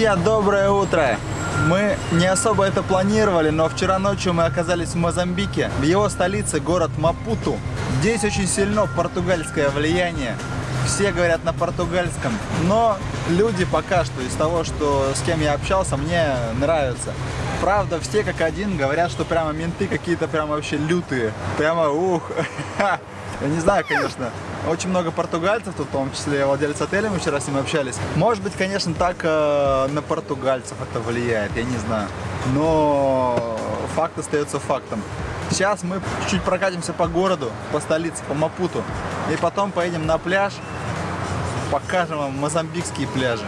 Друзья, доброе утро! Мы не особо это планировали, но вчера ночью мы оказались в Мозамбике, в его столице, город Мапуту. Здесь очень сильно португальское влияние. Все говорят на португальском, но люди пока что из того, что с кем я общался, мне нравятся. Правда, все как один говорят, что прямо менты какие-то прямо вообще лютые. Прямо ух. Я не знаю, конечно. Очень много португальцев, в том числе владелец отеля, мы вчера с ним общались. Может быть, конечно, так э, на португальцев это влияет, я не знаю. Но факт остается фактом. Сейчас мы чуть-чуть прокатимся по городу, по столице, по Мапуту. И потом поедем на пляж, покажем вам мозамбикские пляжи.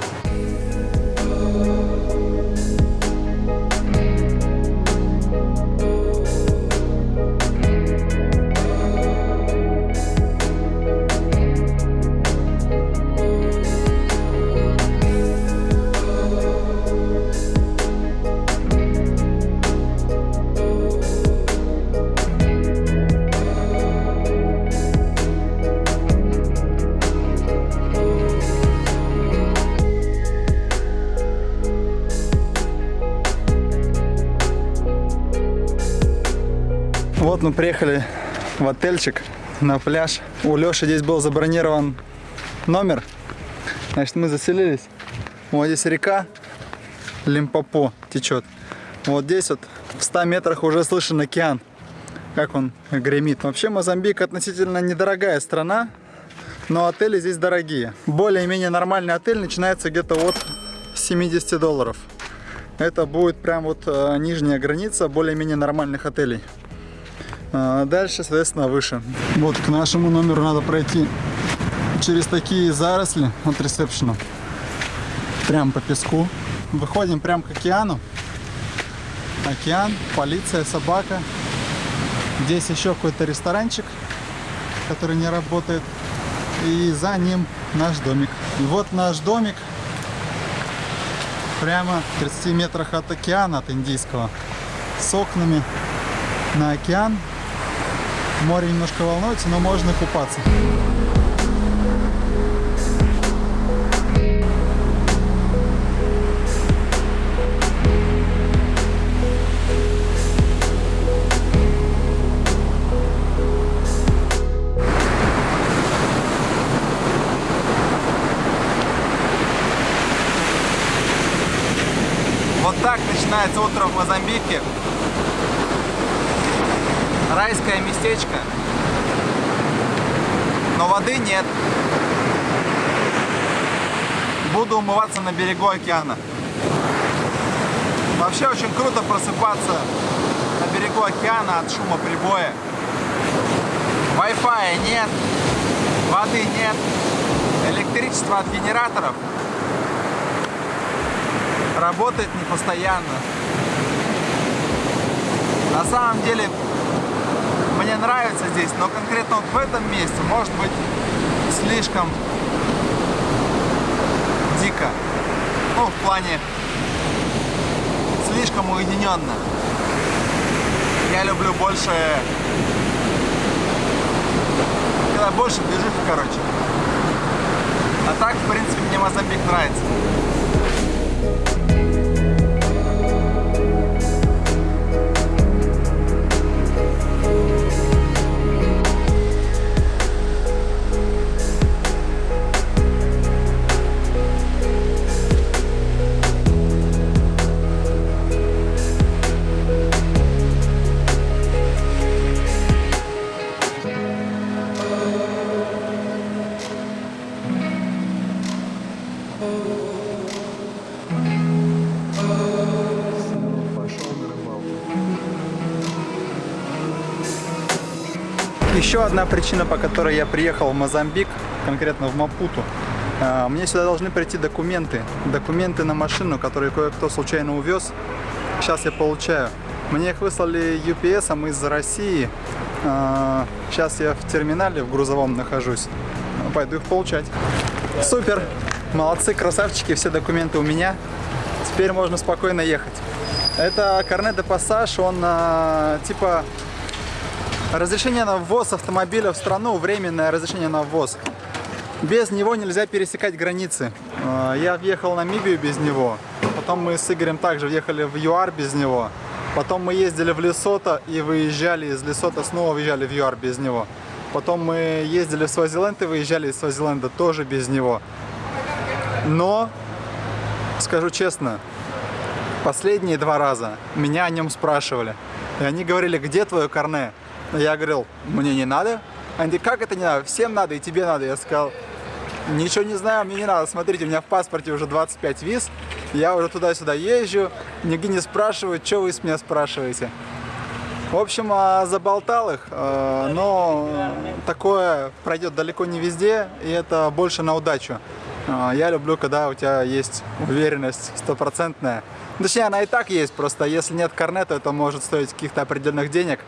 Вот мы приехали в отельчик на пляж. У Леши здесь был забронирован номер. Значит, мы заселились. Вот здесь река Лимпопо течет. Вот здесь вот в 100 метрах уже слышен океан. Как он гремит. Вообще Мозамбик относительно недорогая страна, но отели здесь дорогие. Более-менее нормальный отель начинается где-то от 70 долларов. Это будет прям вот э, нижняя граница более-менее нормальных отелей. А дальше, соответственно, выше. Вот к нашему номеру надо пройти через такие заросли от ресепшена. Прям по песку. Выходим прям к океану. Океан, полиция, собака. Здесь еще какой-то ресторанчик, который не работает. И за ним наш домик. И вот наш домик прямо в 30 метрах от океана, от Индийского. С окнами на океан Море немножко волнуется, но можно купаться. Вот так начинается утро в Мозамбике райское местечко, но воды нет. Буду умываться на берегу океана. Вообще очень круто просыпаться на берегу океана от шума прибоя. Wi-Fi нет, воды нет, электричество от генераторов работает не постоянно. На самом деле мне нравится здесь, но конкретно вот в этом месте может быть слишком дико. Ну, в плане слишком уединенно. Я люблю больше, когда больше движухи, короче. А так, в принципе, мне Мозамбик нравится. Еще одна причина, по которой я приехал в Мозамбик, конкретно в Мапуту. А, мне сюда должны прийти документы. Документы на машину, которые кое-кто случайно увез. Сейчас я получаю. Мне их выслали UPS из России. Сейчас а, я в терминале в грузовом нахожусь. Пойду их получать. Супер! Молодцы, красавчики, все документы у меня. Теперь можно спокойно ехать. Это Корне де Пассаж, он а, типа Разрешение на ввоз автомобиля в страну, временное разрешение на ввоз. Без него нельзя пересекать границы. Э, Я въехал в Намибию без него. Потом мы с Игорем также въехали в ЮАР без него. Потом мы ездили в Лесото и выезжали из Лесото, снова въезжали в ЮАР без него. Потом мы ездили в Свазиленд и выезжали из Свазиленда тоже без него. Но, скажу честно, последние два раза меня о нем спрашивали. И они говорили, где твое карне? Я говорил, мне не надо. Они говорят, как это не надо? Всем надо и тебе надо. Я сказал, ничего не знаю, мне не надо. Смотрите, у меня в паспорте уже 25 виз. Я уже туда-сюда езжу. Нигде не спрашивают, что вы с меня спрашиваете. В общем, а, заболтал их, а, но такое пройдет далеко не везде, и это больше на удачу. А, Я люблю, когда у тебя есть уверенность стопроцентная. Точнее, она и так есть, просто если нет корнета, это может стоить каких-то определенных денег.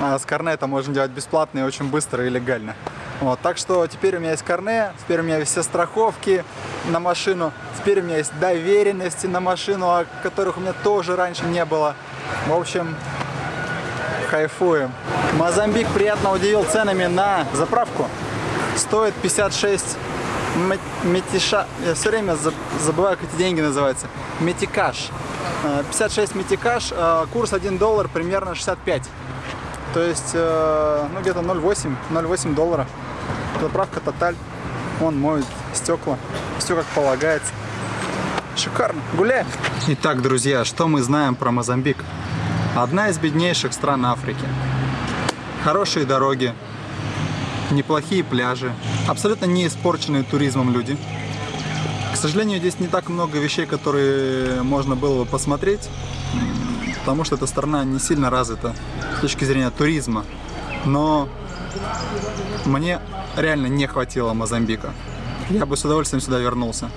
А с корне это можно делать бесплатно и очень быстро и легально. Вот, так что теперь у меня есть корне, теперь у меня есть все страховки на машину, теперь у меня есть доверенности на машину, о которых у меня тоже раньше не было. В общем, кайфуем. Мозамбик приятно удивил ценами на заправку. Стоит 56 ме- метиша. Я все время за- забываю, как эти деньги называются. Метикаш. Э, 56 метикаш, э, курс 1 доллар, примерно 65. То есть, э, ну где-то 0,8, 0,8 доллара. Заправка Тоталь. Он моет стекла. Все как полагается. Шикарно. Гуляем. Итак, друзья, что мы знаем про Мозамбик? Одна из беднейших стран Африки. Хорошие дороги, неплохие пляжи, абсолютно не испорченные туризмом люди. К сожалению, здесь не так много вещей, которые можно было бы посмотреть, потому что эта страна не сильно развита с точки зрения туризма. Но мне реально не хватило Мозамбика. Я бы с удовольствием сюда вернулся.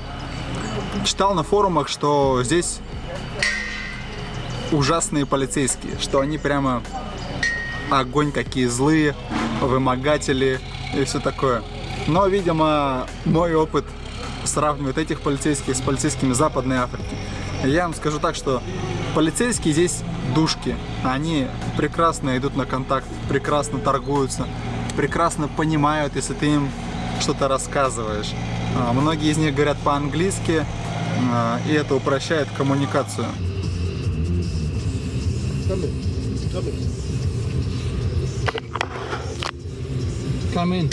Читал на форумах, что здесь ужасные полицейские, что они прямо огонь какие злые, вымогатели и все такое. Но, видимо, мой опыт сравнивает этих полицейских с полицейскими Западной Африки. Я вам скажу так, что полицейские здесь душки. Они прекрасно идут на контакт, прекрасно торгуются, прекрасно понимают, если ты им что-то рассказываешь. А, Многие из них говорят по-английски, а, и это упрощает коммуникацию. Come in. Come in. Come in.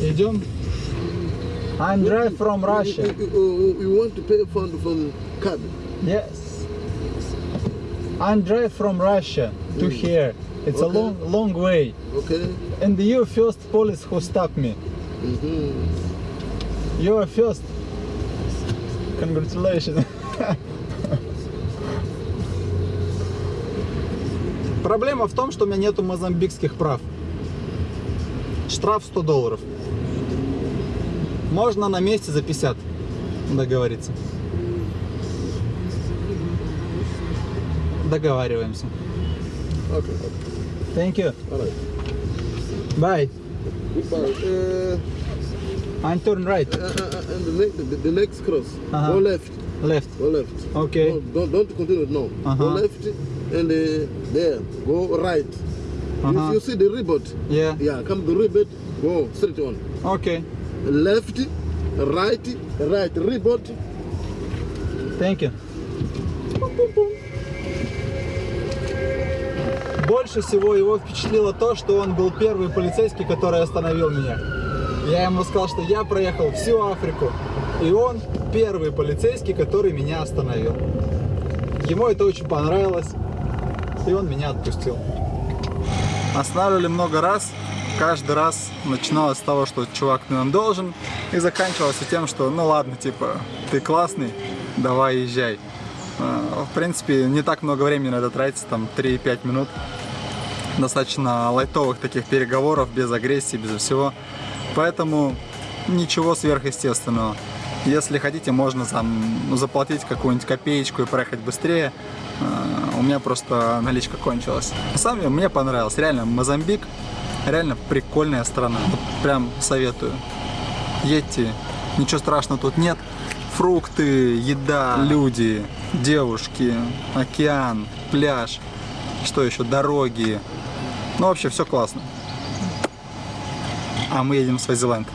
Идем. I'm drive from Russia. You, you, you want to pay fund from card? Yes. I'm drive from Russia to here. It's a Okay. long, long way. Okay. And you first police who stopped me. Mm-hmm. You are first. Congratulations. Проблема в том, что у меня нету мозамбикских прав. Штраф 100 долларов. Можно на месте за 50 договориться. Договариваемся. Okay. Thank you. Right. Bye. Goodbye. Uh, And turn right. uh, uh, and the, ne- the, the next cross. Uh-huh. Go left. Left. Go left. Okay. No, don't, don't continue. No. Uh-huh. Go left and uh, there. Go right. Uh-huh. If you see the ribbon, Yeah. yeah, come to ribbon. Go straight on. Okay. Left, right, right. Ribbon. Thank you. Больше всего его впечатлило то, что он был первый полицейский, который остановил меня. Я ему сказал, что я проехал всю Африку, и он первый полицейский, который меня остановил. Ему это очень понравилось, и он меня отпустил. Останавливали много раз, каждый раз начиналось с того, что чувак ты нам должен, и заканчивалось тем, что ну ладно, типа, ты классный, давай езжай. А, В принципе, не так много времени на это тратится, там 3-5 минут. Достаточно лайтовых таких переговоров, без агрессии, без всего. Поэтому ничего сверхъестественного. Если хотите, можно там, ну, заплатить какую-нибудь копеечку и проехать быстрее. А, У меня просто наличка кончилась. На самом деле, мне понравилось. Реально, Мозамбик реально прикольная страна. Вот прям советую. Едьте, ничего страшного тут нет. Фрукты, еда, люди, девушки, океан, пляж, что еще, дороги. Ну, вообще, все классно. А мы едем в Свазиленд.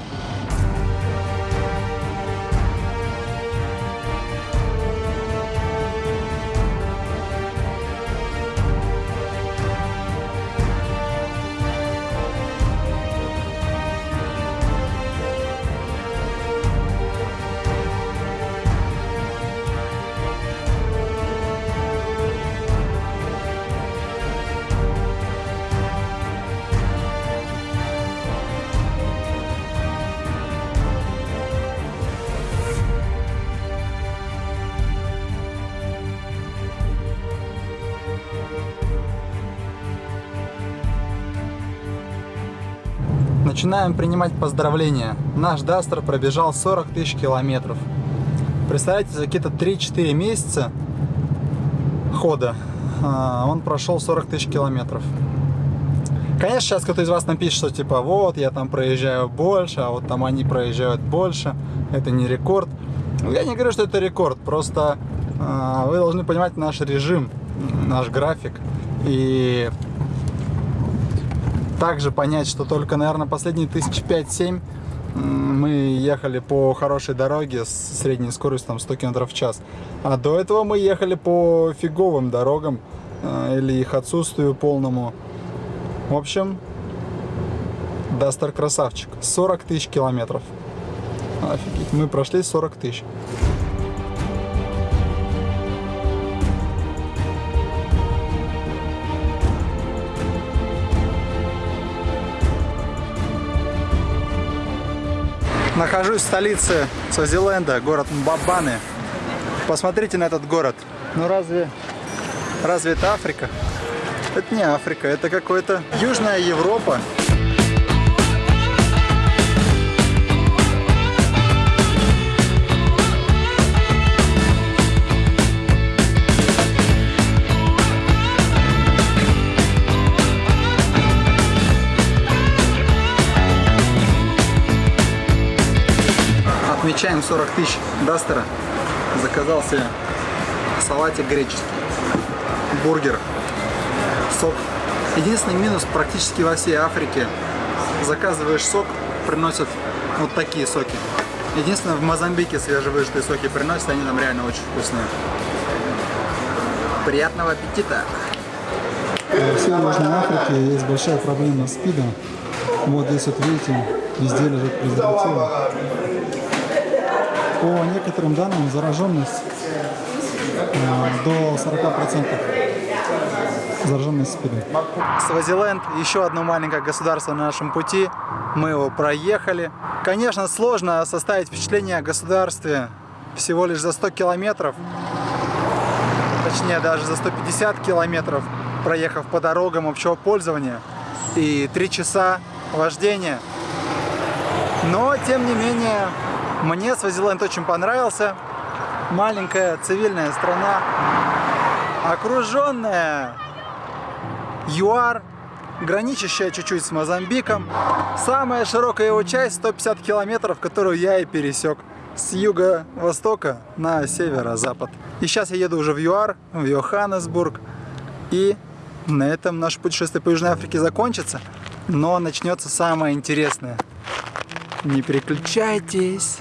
Начинаем принимать поздравления. Наш Дастер пробежал 40 тысяч километров. Представляете, за какие-то 3-4 месяца хода а, он прошел 40 тысяч километров. Конечно, сейчас кто-то из вас напишет, что типа вот, я там проезжаю больше, а вот там они проезжают больше. Это не рекорд. Я не говорю, что это рекорд, просто э, вы должны понимать наш режим, наш график. И также понять, что только, наверное, последние тысяч пять-семь мы ехали по хорошей дороге с средней скоростью там 100 км в час. А до этого мы ехали по фиговым дорогам э, или их отсутствию полному. В общем, Дастер красавчик. 40 тысяч километров. Офигеть, мы прошли 40 тысяч. Нахожусь в столице Свазиленда, город Мбабаны. Посмотрите на этот город. Ну разве, разве это Африка? Это не Африка, это какой-то Южная Европа. Отмечаем 40 тысяч Дастера. Заказал себе салатик греческий, бургер, сок. Единственный минус практически во всей Африке. Заказываешь сок, приносят вот такие соки. Единственное, в Мозамбике свежевыжатые соки приносят, они там реально очень вкусные. Приятного аппетита! В всей Южной Африке есть большая проблема с СПИДом. Вот здесь вот видите, везде лежат презервативы. По некоторым данным зараженность э, до 40% зараженность СПИДом. Свазиленд, еще одно маленькое государство на нашем пути. Мы его проехали. Конечно, сложно составить впечатление о государстве всего лишь за 100 километров. Точнее, даже за 150 километров, проехав по дорогам общего пользования. И 3 часа вождения. Но, тем не менее, мне Свазиленд очень понравился. Маленькая цивильная страна, окруженная ЮАР, граничащая чуть-чуть с Мозамбиком. Самая широкая его часть 150 километров, которую я и пересек с юго-востока на северо-запад. И сейчас я еду уже в ЮАР, в Йоханнесбург. И на этом наше путешествие по Южной Африке закончится. Но начнется самое интересное. Не переключайтесь.